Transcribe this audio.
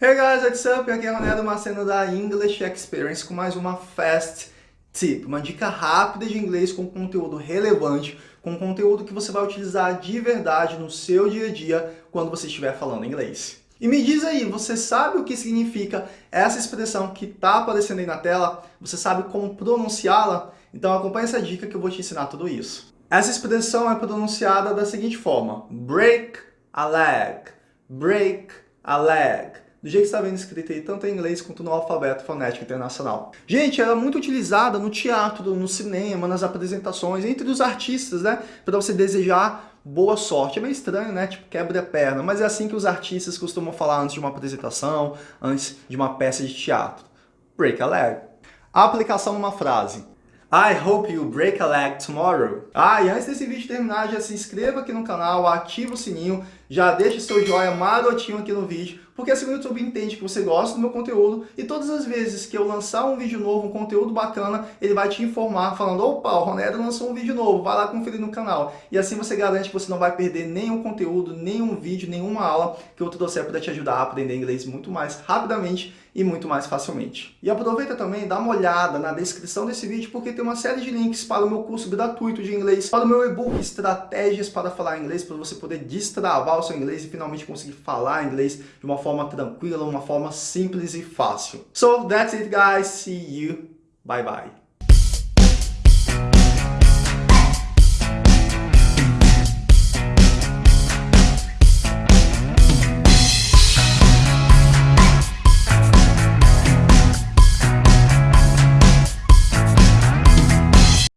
Hey guys, what's up? Aqui é Ronaldo Maceno da English Experience com mais uma Fast Tip, uma dica rápida de inglês com conteúdo relevante, com conteúdo que você vai utilizar de verdade no seu dia a dia quando você estiver falando inglês. E me diz aí, você sabe o que significa essa expressão que está aparecendo aí na tela? Você sabe como pronunciá-la? Então acompanhe essa dica que eu vou te ensinar tudo isso. Essa expressão é pronunciada da seguinte forma, break a leg, break a leg do jeito que está vendo escrito aí, tanto em inglês quanto no alfabeto fonético internacional. Gente, ela é muito utilizada no teatro, no cinema, nas apresentações, entre os artistas, né? Para você desejar boa sorte. É meio estranho, né? Tipo, quebra a perna, mas é assim que os artistas costumam falar antes de uma apresentação, antes de uma peça de teatro. Break a leg. A aplicação numa frase. I hope you break a leg tomorrow. Ah, e antes desse vídeo terminar, já se inscreva aqui no canal, ativa o sininho, já deixa seu joinha marotinho aqui no vídeo, porque assim o YouTube entende que você gosta do meu conteúdo e todas as vezes que eu lançar um vídeo novo, um conteúdo bacana, ele vai te informar falando, opa, o Ronero lançou um vídeo novo, vai lá conferir no canal. E assim você garante que você não vai perder nenhum conteúdo, nenhum vídeo, nenhuma aula que eu trouxer para te ajudar a aprender inglês muito mais rapidamente e muito mais facilmente. E aproveita também, dá uma olhada na descrição desse vídeo, porque tem uma série de links para o meu curso gratuito de inglês, para o meu e-book Estratégias para Falar Inglês, para você poder destravar o seu inglês e finalmente conseguir falar inglês de uma forma tranquila, uma forma simples e fácil. So that's it guys, see you, bye bye.